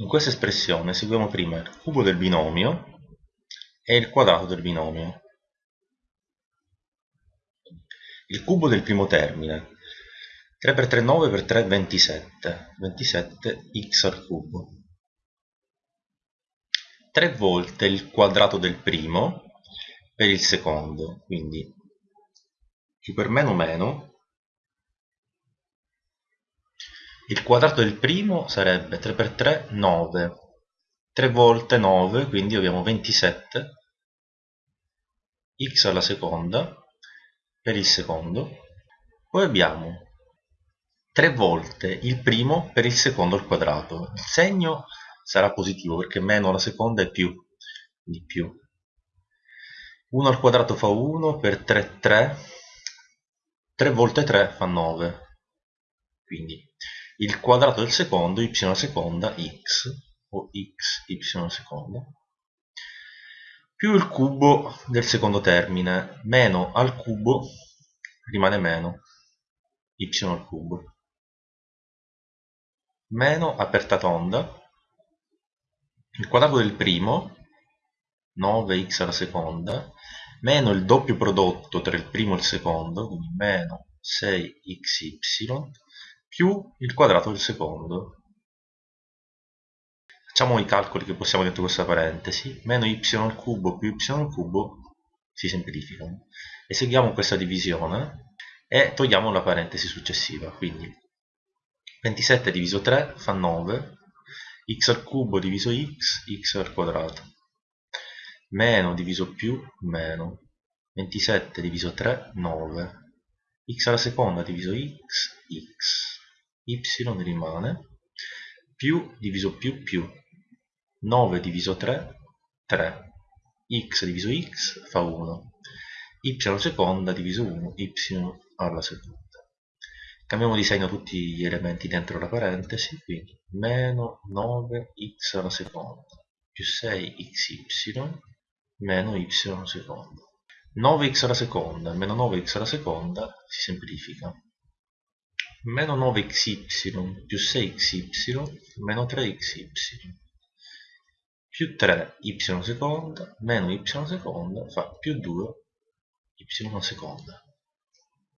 in questa espressione seguiamo prima il cubo del binomio e il quadrato del binomio. Il cubo del primo termine 3 per 3 9 per 3 27 27 x al cubo 3 volte il quadrato del primo per il secondo quindi più per meno meno il quadrato del primo sarebbe 3 per 3 9 3 volte 9 quindi abbiamo 27 x alla seconda per il secondo. Poi abbiamo 3 volte il primo per il secondo al quadrato. Il segno sarà positivo perché meno alla seconda è più di più. 1 al quadrato fa 1 per 3 3 3 volte 3 fa 9 quindi il quadrato del secondo y seconda x o x y seconda più il cubo del secondo termine. Meno al cubo rimane meno y al cubo. Meno aperta tonda. Il quadrato del primo 9x alla seconda. Meno il doppio prodotto tra il primo e il secondo quindi meno 6xy più il quadrato del secondo. Facciamo i calcoli che possiamo dentro questa parentesi. Meno y al cubo più y al cubo si semplificano. E seguiamo questa divisione e togliamo la parentesi successiva. Quindi 27 diviso 3 fa 9 x al cubo diviso x x al quadrato. Meno diviso più meno. 27 diviso 3 9 x alla seconda diviso x x y rimane più diviso più più 9 diviso 3 3 x diviso x fa 1 y alla seconda diviso 1 y alla seconda. Cambiamo di segno tutti gli elementi dentro la parentesi quindi meno 9x alla seconda più 6xy meno y alla seconda. 9x alla seconda meno 9x alla seconda si semplifica meno 9xy più 6xy meno 3xy più 3y alla seconda meno y seconda fa più 2 y alla seconda